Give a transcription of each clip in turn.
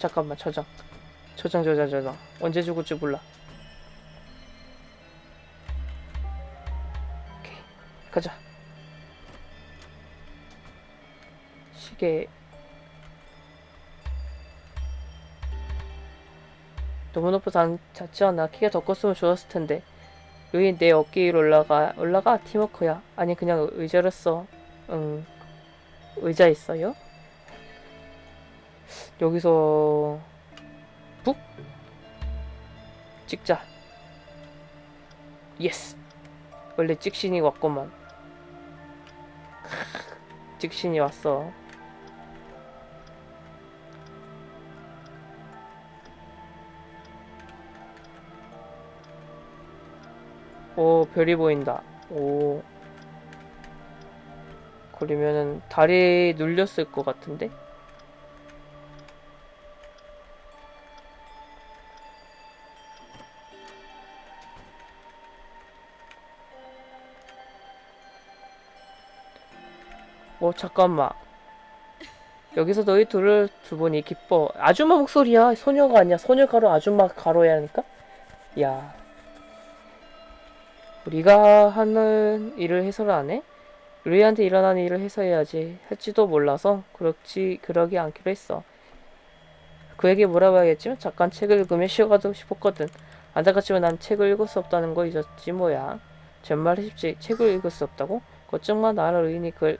잠깐만 저장. 저장 저장 저장. 언제 죽을지 몰라. 오케이. 가자. 시계 너무 높아서 않아 키가 더 컸으면 좋았을 텐데. 루인 내 어깨 위로 올라가 올라가? 팀워크야. 아니 그냥 의자를 써 응. 의자 있어요? 여기서 북 찍자. 예스. 원래 찍신이 왔구만. 찍신이 왔어 오 별이 보인다. 오. 그러면은 다리 눌렸을 것 같은데? 어 잠깐만. 여기서 너희 둘을 두 분이 기뻐. 아줌마 목소리야. 소녀가 아니야. 소녀 가로 아줌마 가로야 하니까? 야 우리가 하는 일을 해서를 안 해? 루이한테 일어나는 일을 해서해야지 할지도 몰라서 그렇지 그러기 않기로 했어 그에게 뭐라고 해야겠지만 잠깐 책을 읽으며 쉬어가도 싶었거든 안타깝지만 난 책을 읽을 수 없다는 거 잊었지 뭐야 정말 쉽지 책을 읽을 수 없다고? 걱정마 나를 루인이 글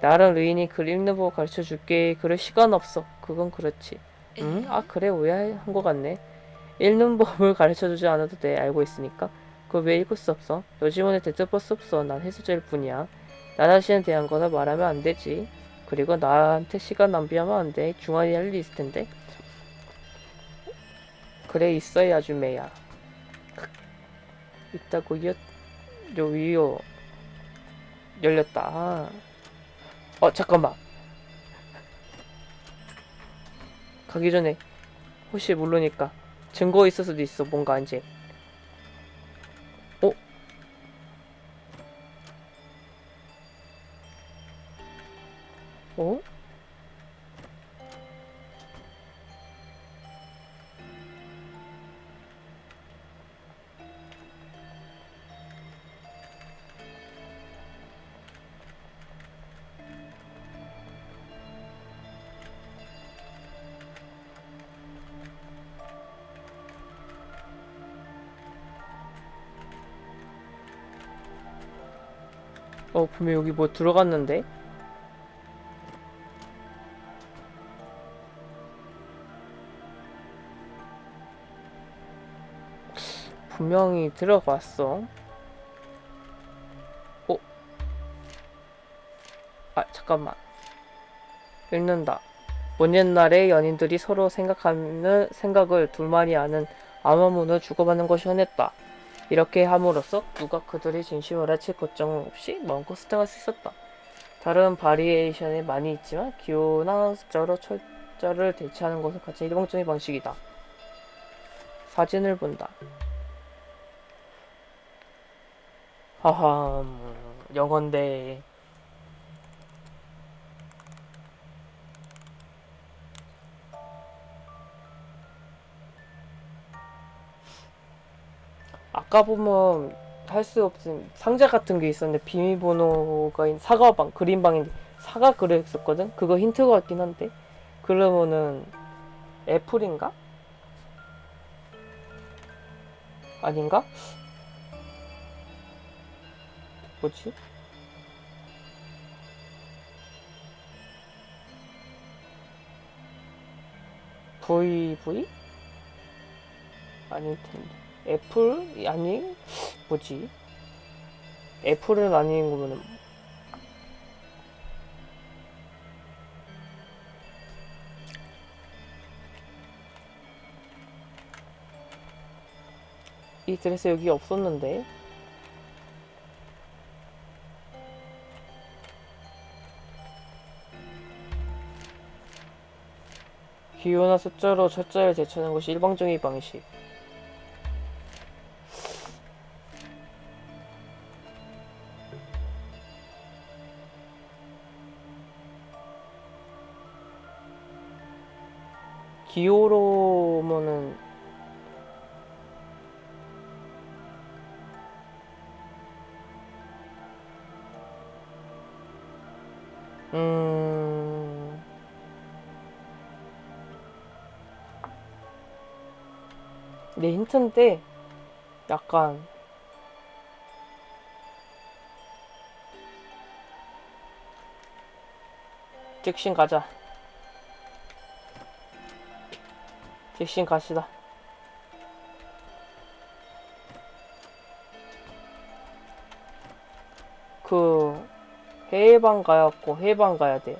나랑 루인이 글 읽는 법 가르쳐 줄게. 그럴 시간 없어. 그건 그렇지. 응? 아 그래 오해한 것 같네. 읽는 법을 가르쳐 주지 않아도 돼. 알고 있으니까. 그걸 왜 읽을 수 없어? 요즘은 대답할 수 없어. 난 해수자일 뿐이야. 나 자신에 대한 거나 말하면 안 되지. 그리고 나한테 시간 낭비하면 안 돼. 중간에 할 일이 있을 텐데. 그래 있어야 아주매야. 있다고 요, 요 위요 열렸다. 아. 어 잠깐만 가기 전에 혹시 모르니까 증거 있을 수도 있어 뭔가 이제 분명 여기 뭐 들어갔는데? 분명히 들어갔어. 어? 아 잠깐만. 읽는다. 먼 옛날에 연인들이 서로 생각하는 생각을 둘만이 아는 암호문을 주고받는 것이 흔했다 이렇게 함으로써 누가 그들의 진심을 알칠 걱정 없이 마음껏 스팅할 수 있었다. 다른 바리에이션이 많이 있지만 기호나 숫자로 철자를 대체하는 것은 가장 일방적인 방식이다. 사진을 본다. 하하, 음, 영어인데 아까 보면 할 수 없음. 상자 같은 게 있었는데 비밀번호가 있는 사과방 그린방인데 사과 그랬었거든? 그거 힌트가 같긴 한데. 그러면은 애플인가? 아닌가? 뭐지? VV 아닐 텐데 애플? 아니 뭐지? 애플은 아닌 거면은. 이 드레스 여기 없었는데. 기호나 숫자로 철자를 대체하는 것이 일방적인 방식 기호로면은 음. 내 힌트인데 약간 직신 가자 직신 가시다. 그 해방 가야고 해방 가야 돼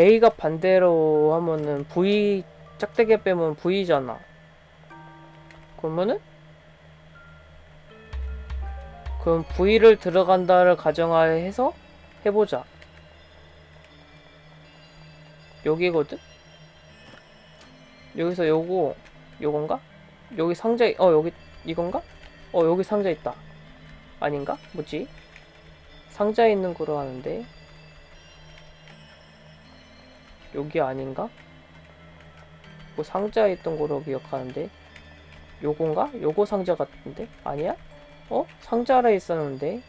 A가 반대로 하면은 V 짝대기 빼면 V잖아. 그러면은 그럼 V를 들어간다를 가정하에 해서 해보자. 여기거든? 여기서 요거 요건가? 여기 상자 어 여기 이건가? 어 여기 상자 있다. 아닌가? 뭐지? 상자에 있는 거로 하는데 여기 아닌가? 뭐 상자에 있던 거로 기억하는데 요건가? 요거 상자 같은데? 아니야? 어? 상자라 있었는데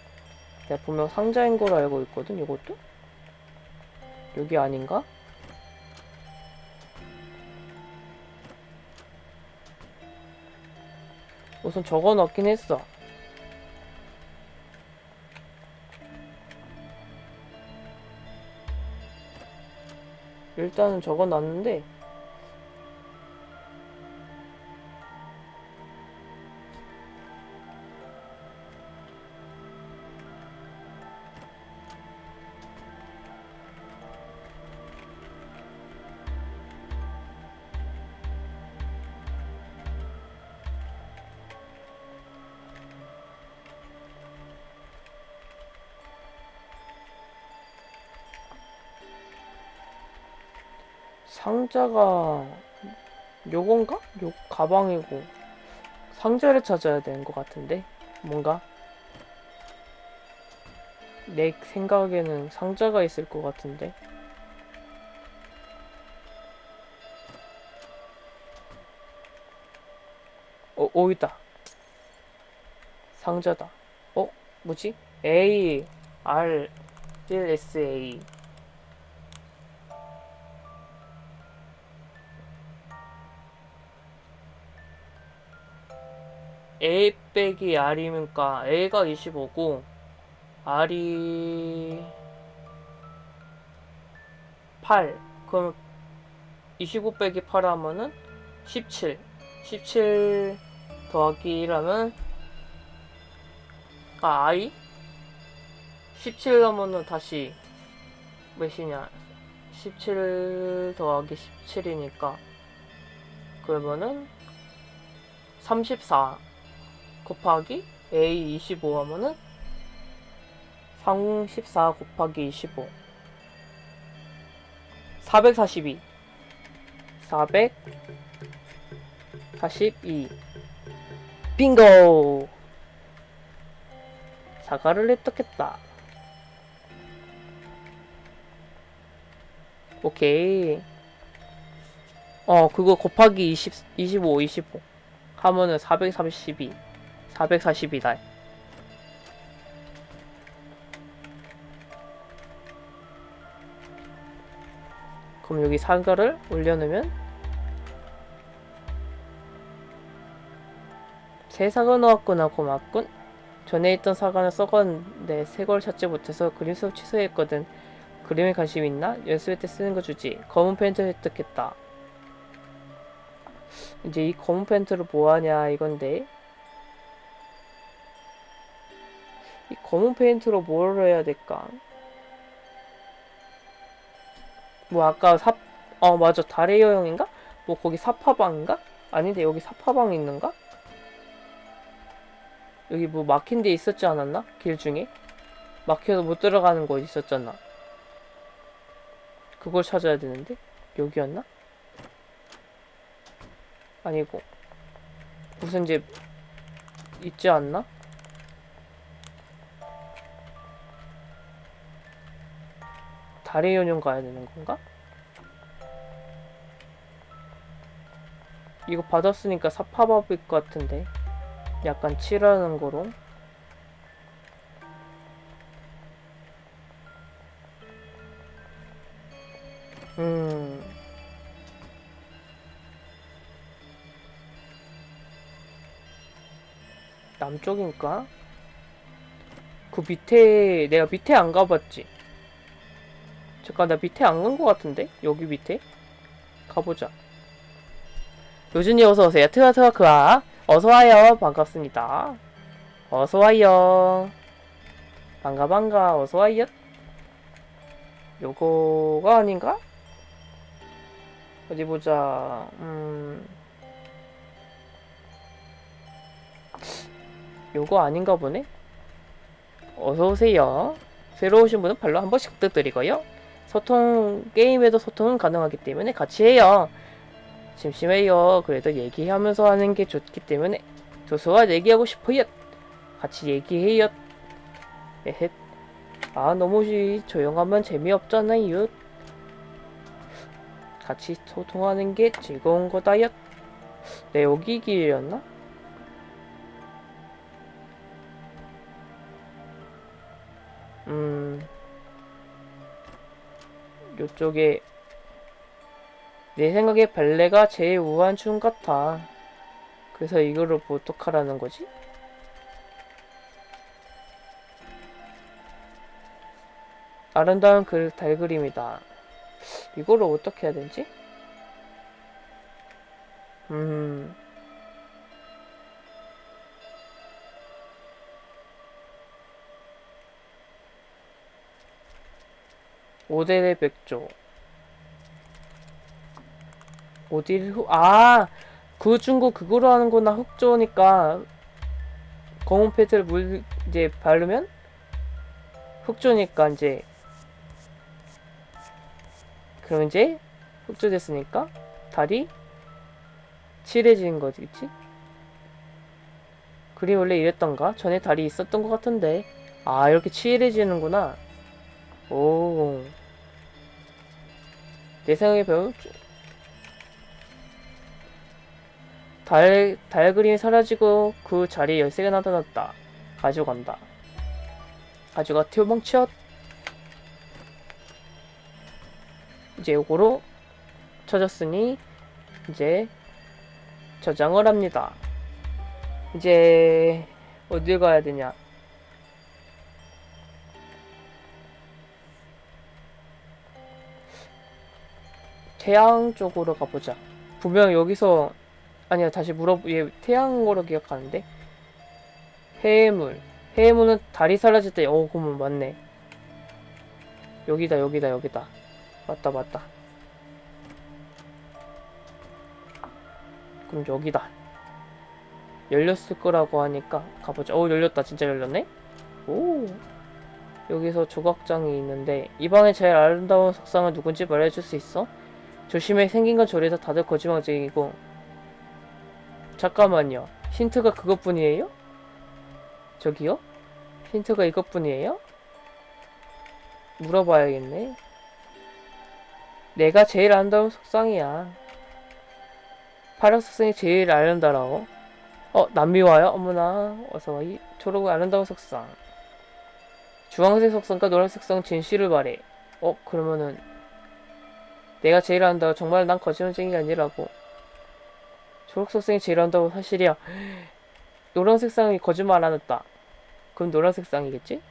내가 분명 상자인 걸로 알고 있거든 이것도? 여기 아닌가? 우선 적어 넣긴 했어 일단은 적어 놨는데 상자가 요건가? 요 가방이고 상자를 찾아야 되는 것 같은데 뭔가 내 생각에는 상자가 있을 것 같은데 어, 오 있다 상자다 어? 뭐지? A R 1 S A A 빼기 R이니까 A가 25고 R이 8 그럼 25 빼기 8 하면은 17 17 더하기 1 하면 아 I? 17 하면은 다시 몇이냐? 17 더하기 17이니까 그러면은 34 곱하기 A 25 하면은 34 곱하기 25 442 442 빙고! 사과를 획득했다. 오케이. 어 그거 곱하기 20, 25 25 하면은 432 442다. 그럼 여기 사과를 올려놓으면 새 사과 나왔구나 고맙군. 전에 있던 사과는 썩었는데 새 걸 찾지 못해서 그림 수업 취소했거든. 그림에 관심 있나? 연습할 때 쓰는 거 주지. 검은 페인트 획득했다. 이제 이 검은 페인트를 뭐하냐 이건데 검은 페인트로 뭘 해야 될까? 뭐 아까 사, 어 맞아 달의 여행인가? 뭐 거기 사파방인가? 아닌데 여기 사파방 있는가? 여기 뭐 막힌 데 있었지 않았나? 길 중에? 막혀서 못 들어가는 곳 있었잖아. 그걸 찾아야 되는데 여기였나? 아니고 무슨 집 있지 않나? 다리 연용 가야 되는 건가? 이거 받았으니까 사파밥일 것 같은데 약간 칠하는 거로 음 남쪽인가? 그 밑에 내가 밑에 안 가봤지 잠깐 나 밑에 안 간 것 같은데? 여기 밑에? 가보자. 요준이 어서오세요. 트와트와 그아 어서와요. 반갑습니다. 어서와요. 반가 반가. 어서와요. 요거가 아닌가? 어디 보자. 음. 요거 아닌가 보네? 어서오세요. 새로 오신 분은 발로 한 번씩 부탁드리고요 소통 게임에도 소통은 가능하기 때문에 같이 해요. 심심해요. 그래도 얘기하면서 하는 게 좋기 때문에 조수와 얘기하고 싶어요. 같이 얘기해요. 에헷 아 너무 시- 조용하면 재미없잖아요. 같이 소통하는 게 즐거운 거다요. 네 여기 길이었나? 음 요쪽에 내 생각에 발레가 제일 우아한 춤 같아 그래서 이거를 뭐 어떡하라는 거지? 아름다운 그 달그림이다 이거를 어떻게 해야 되지? 음 오대의 백조 어디를 후... 아! 그 중고 그거로 하는구나 흑조니까 검은 패드를 물 이제 바르면 흑조니까 이제 그럼 이제 흑조 됐으니까 달이 칠해지는 거겠지? 그림 원래 이랬던가? 전에 달이 있었던 것 같은데 아 이렇게 칠해지는구나 오. 내 생각에 배운 달, 달 그림이 사라지고 그 자리에 열쇠가 나타났다. 가져간다. 가져가 튀어망치엇 이제 요거로 쳐졌으니 이제 저장을 합니다. 이제 어딜 가야 되냐? 태양 쪽으로 가보자. 분명 여기서 아니야 다시 물어 얘 태양으로 기억하는데 해물 해물은 달이 사라질 때 어 그러면 맞네. 여기다 여기다 여기다 맞다 맞다. 그럼 여기다. 열렸을 거라고 하니까 가보자. 어 열렸다 진짜 열렸네. 오. 여기서 조각장이 있는데 이 방의 제일 아름다운 석상은 누군지 말해줄 수 있어? 조심해. 생긴 건 저래서 다들 거짓말쟁이고. 잠깐만요. 힌트가 그것뿐이에요? 저기요? 힌트가 이것뿐이에요? 물어봐야겠네. 내가 제일 아름다운 속상이야. 파란 속상이 제일 아름다워. 어 남미 와요? 어머나. 어서와. 이 초록 아름다운 속상. 주황색 속상과 노란색 속상 진실을 말해. 어 그러면은 내가 제일 한다고 정말 난 거짓말쟁이가 아니라고. 초록색상이 제일 한다고 사실이야. 노란색상이 거짓말 안 했다. 그럼 노란색상이겠지?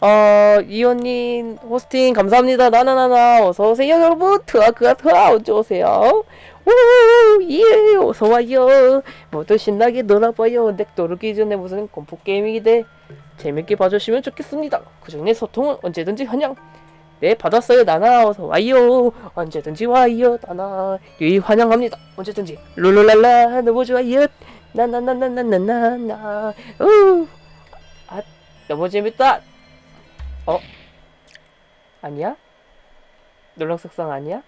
어 이호님 호스팅 감사합니다. 나나나나 어서오세요 여러분. 트아 언제 오세요. 오예 어서와요. 모두 신나게 놀아봐요. 넥 도르기 전에 무슨 공포 게임이 돼 재밌게 봐주시면 좋겠습니다. 그 중에 소통은 언제든지 환영 네 받았어요. 나나 어서 와요. 언제든지 와요. 나나 유이 환영합니다. 언제든지. 룰루랄라 너무 좋아요. 나나나나나나나 우아 너무 재밌다. 어? 아니야? 놀랑석상 아니야?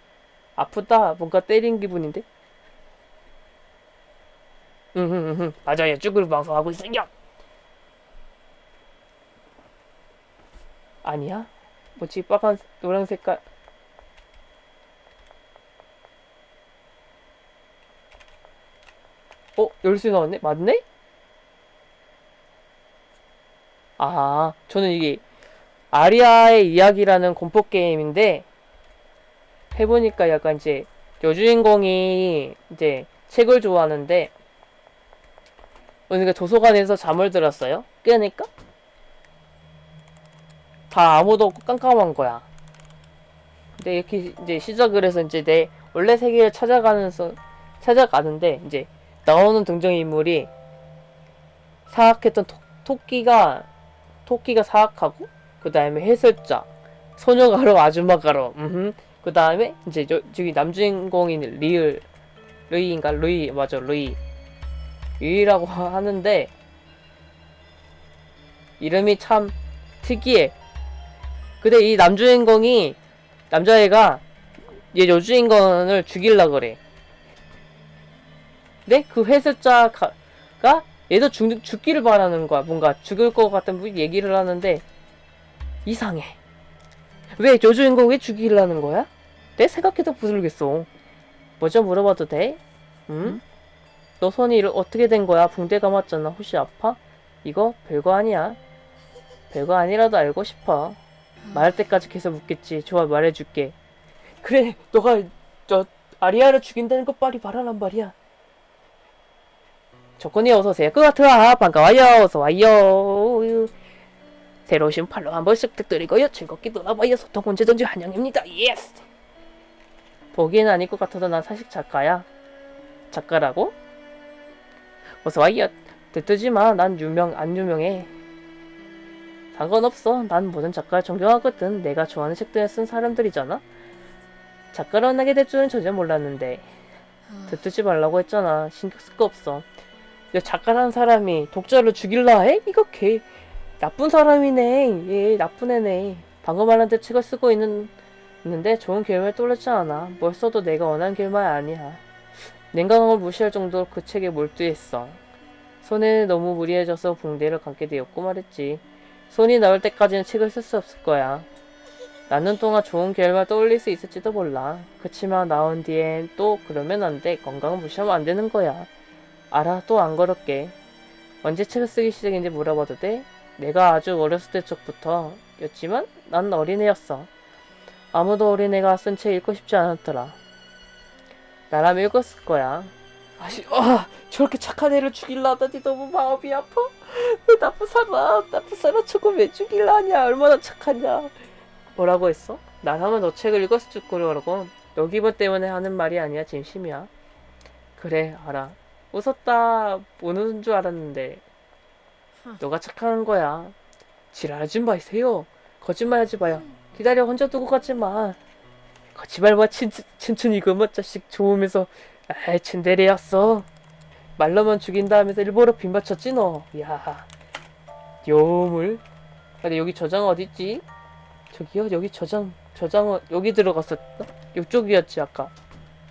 아프다. 뭔가 때린 기분인데? 응응응 맞아요. 쭈그룹 방송하고 있어요 아니야? 뭐지? 빨간 노랑 색깔 어? 열쇠 나왔네? 맞네? 아, 저는 이게 아리아의 이야기라는 공포 게임인데 해보니까 약간 이제 여주인공이 이제 책을 좋아하는데 그러니까 도서관에서 잠을 들었어요. 깨니까 다 아무도 없고 깜깜한 거야. 근데 이렇게 이제 시작을 해서 이제 내 원래 세계를 찾아가면서 찾아가는데 이제 나오는 등장 인물이 사악했던 토, 토끼가 토끼가 사악하고 그 다음에 해설자 소녀 가로 아줌마 가로 그 다음에 이제 저, 저기 남주인공인 리을 루이인가? 루이 맞아 루이. 유이라고 하는데 이름이 참 특이해 근데 이 남주인공이 남자애가 얘 여주인공을 죽일라 그래 근데 그 해설자가 얘도 죽, 죽기를 바라는 거야 뭔가 죽을 것 같은 얘기를 하는데 이상해 왜 여주인공 왜 죽이려는 거야? 내 생각해도 부르겠어 뭐죠 물어봐도 돼? 응? 너 손이 어떻게 된 거야? 붕대 감았잖아 혹시 아파? 이거 별거 아니야 별거 아니라도 알고 싶어 말할 때까지 계속 묻겠지. 좋아 말해줄게. 그래 너가 저 아리아를 죽인다는 것 빨리 말하란 말이야. 조건이 어서오세요. 그같아 반가워요. 어서와요. 새로 오신 follow 한 번씩 부탁드리고요. 즐겁게 놀아봐요. 소통 언제든지 환영입니다. Yes! 보기엔 아닐 것 같아도 난 사실 작가야. 작가라고? 어서와요. 듣지마. 난 유명 안 유명해 상관없어. 난 모든 작가를 존경하거든. 내가 좋아하는 책들을 쓴 사람들이잖아. 작가로 만나게 될 줄은 전혀 몰랐는데. 듣지 말라고 했잖아. 신경 쓸 거 없어. 야, 작가라는 사람이 독자를 죽일라 해? 이거 개 나쁜 사람이네. 얘 나쁜 애네. 방금 말한테 책을 쓰고 있는 있는데 좋은 결말을 떠올렸지 않아. 뭘 써도 내가 원하는 결말 아니야. 냉정함을 무시할 정도로 그 책에 몰두했어. 손에 너무 무리해져서 붕대를 감게 되었고 말했지 손이 나올 때까지는 책을 쓸 수 없을 거야. 나는 동안 좋은 결말 떠올릴 수 있을지도 몰라. 그치만 나온 뒤엔 또 그러면 안 돼. 건강을 무시하면 안 되는 거야. 알아 또안 그럴게. 언제 책을 쓰기 시작했는지 물어봐도 돼? 내가 아주 어렸을 때 적부터 였지만 난 어린애였어. 아무도 어린애가 쓴 책 읽고 싶지 않았더라. 나라면 읽었을 거야 아시, 아, 저렇게 착한 애를 죽일라 하다니 너무 마음이 아파. 왜 나쁜 사람 나쁜 사람 저거 왜 죽일라 하냐 얼마나 착하냐. 뭐라고 했어? 나라면 너 책을 읽었을 줄 거라고 너 기분 때문에 하는 말이 아니야 진심이야. 그래 알아. 웃었다 못 웃은 줄 알았는데. 너가 착한 거야. 지랄하지 마세요. 거짓말하지 마요. 기다려 혼자 두고 가지 마. 거짓말 마 친, 친춘 이거뭐 자식 좋으면서 에이 츤데레였어. 말로만 죽인다 하면서 일부러 빈받쳤지 너 야. 요물. 근데 여기 저장 어딨지? 저기요 여기 저장 저장은 여기 들어갔었나? 이쪽이었지 아까.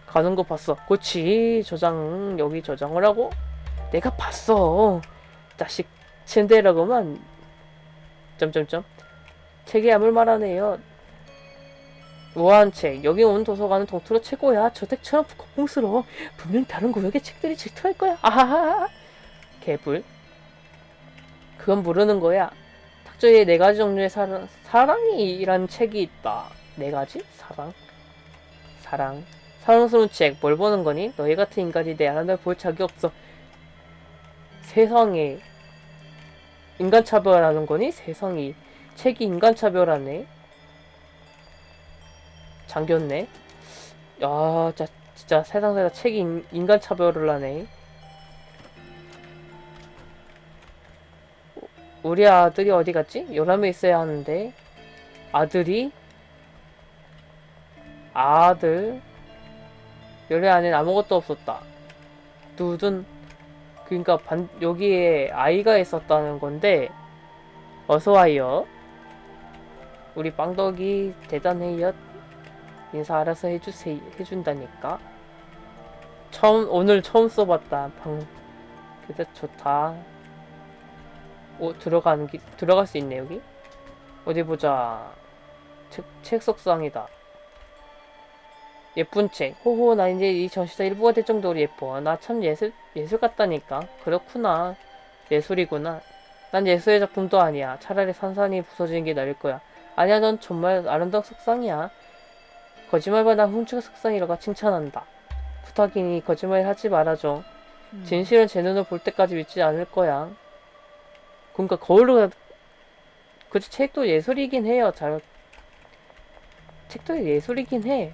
가는 거 봤어. 그치 저장 여기 저장을 하고 내가 봤어. 자식 츤데라고만. 점점점. 책이 아물 말하네요 무한책 여기 온 도서관은 동투로 최고야. 저 책처럼 고풍스러워. 분명 다른 구역의 책들이 질투할 거야. 아하하 개불 그건 모르는 거야. 탁조에 네 가지 종류의 사랑 사랑이란 책이 있다. 네 가지? 사랑. 사랑. 사랑스러운 책. 뭘 보는 거니? 너희 같은 인간이 내 안을 볼 자격 없어. 세상에. 인간 차별하는 거니? 세상이. 책이 인간 차별하네 잠겼네 야 진짜, 진짜 세상에다 책이 인, 인간 차별을 하네 우리 아들이 어디 갔지? 요람에 있어야 하는데 아들이 아들 열애 안엔 아무것도 없었다 누든 그러니까 반, 여기에 아이가 있었다는 건데 어서와요. 우리 빵덕이 대단해요. 인사 알아서 해주세 해준다니까. 처음 오늘 처음 써봤다. 방 그래 좋다. 오 들어가는 기 들어갈 수 있네 여기. 어디 보자. 책, 책 속상이다. 예쁜 책. 호호 나 이제 이 전시사 일부가 될 정도로 예뻐. 나 참 예술 예술 같다니까. 그렇구나. 예술이구나. 난 예술의 작품도 아니야. 차라리 산산이 부서지는 게 나을 거야. 아니야, 넌 정말 아름다운 속상이야. 거짓말보다 난 훔치가 속상이라고 칭찬한다. 부탁이니 거짓말 하지 말아줘. 음. 진실은 제 눈을 볼 때까지 믿지 않을 거야. 그러니까 거울로 가- 그치 책도 예술이긴 해요. 잘 책도 예술이긴 해.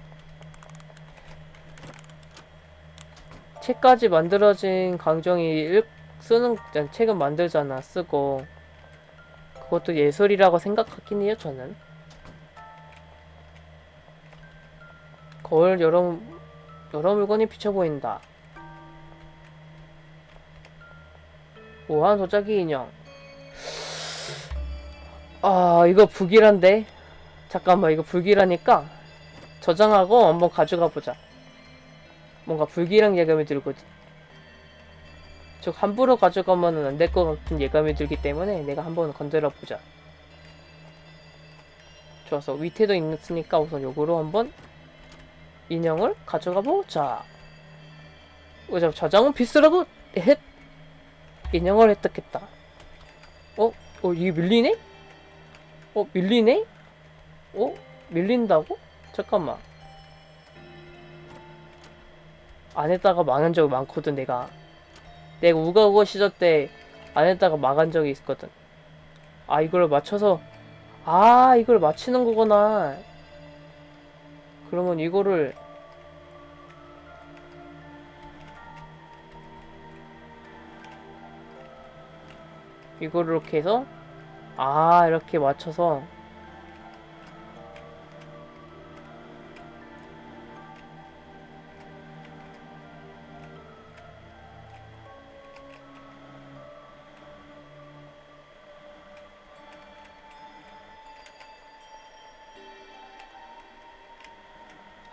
책까지 만들어진 강정이 읽, 쓰는 책은 만들잖아 쓰고 그것도 예술이라고 생각하긴 해요 저는 거울 여러 여러 물건이 비쳐 보인다. 우아한 도자기 인형. 아, 이거 불길한데? 잠깐만, 이거 불길하니까 저장하고 한번 가져가 보자. 뭔가 불길한 예감이 들거든. 즉, 함부로 가져가면 안 될 것 같은 예감이 들기 때문에 내가 한번 건드려 보자. 좋아서 밑에도 있으니까 우선 요거로 한번 인형을 가져가 보자. 오자 저장은 필수라고 헷 인형을 획득했다. 어? 어 이게 밀리네? 어 밀리네? 어 밀린다고? 잠깐만. 안에다가 망한 적이 많거든 내가. 내가 우가우가 시절 때 안에다가 망한 적이 있었거든. 아 이걸 맞춰서 아 이걸 맞히는 거구나. 그러면 이거를 이거를 이렇게 해서 아 이렇게 맞춰서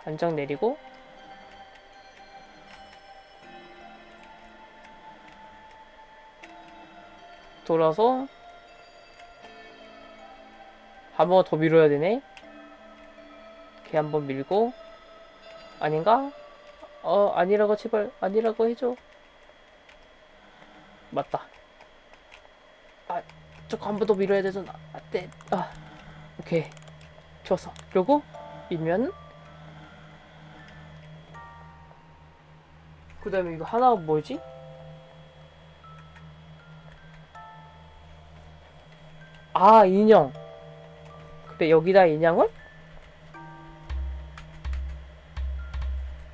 한장 내리고 돌아서 한 번 더 밀어야 되네. 이렇게 한번 밀고 아닌가? 어 아니라고 제발 아니라고 해줘. 맞다. 아 저거 한 번 더 밀어야 되잖아. 아, 네. 아 오케이 좋았어. 그리고 밀면 그 다음에 이거 하나가 뭐지? 아 인형 그래 여기다 인형을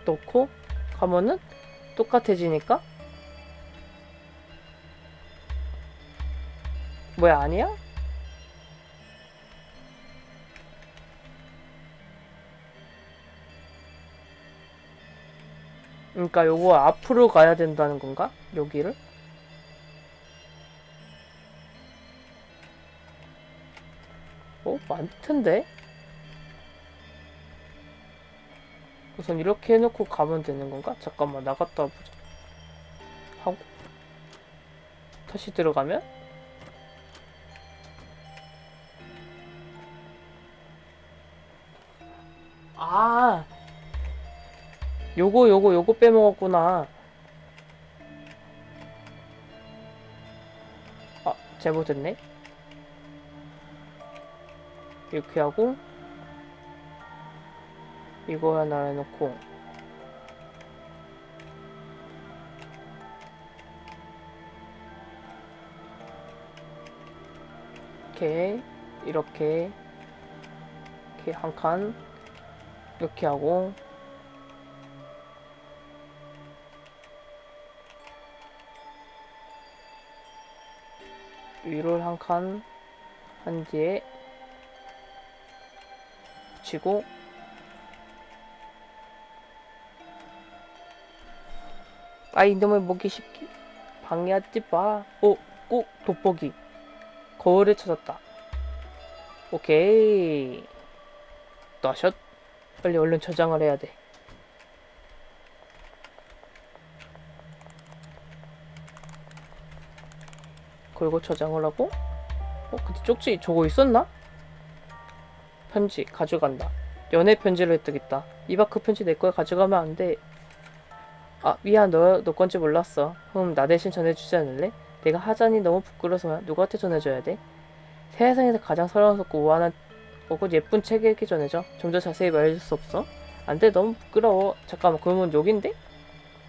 놓고 가면은 똑같아지니까 뭐야 아니야? 그러니까 요거 앞으로 가야 된다는 건가? 여기를? 어? 많텐데? 우선 이렇게 해놓고 가면 되는 건가? 잠깐만 나갔다 보자 하고 다시 들어가면 아 요거 요거 요거 빼먹었구나. 아 잘못했네. 이렇게 하고 이거 하나 해놓고. 이렇게 이렇게 이렇게 한 칸 이렇게 하고 위를 한 칸한 뒤에 붙이고 아 이놈의 먹기 쉽게 방해하지 마. 어, 꼭 돋보기. 거울을 찾았다. 오케이. 나샷. 빨리 얼른 저장을 해야 돼. 그리고 저장을 하고 어 근데 쪽지 저거 있었나? 편지 가져간다. 연애 편지를 획득했다. 이박 그 편지 내 거에 가져가면 안 돼. 아 미안 너, 너 건지 몰랐어. 흠 나 대신 전해주지 않을래? 내가 하자니 너무 부끄러워서 누구한테 전해줘야 돼? 세상에서 가장 사랑스럽고 우아한 오고 예쁜 책에게 전해줘. 좀더 자세히 말해줄 수 없어? 안돼 너무 부끄러워. 잠깐만 그러면 여긴데?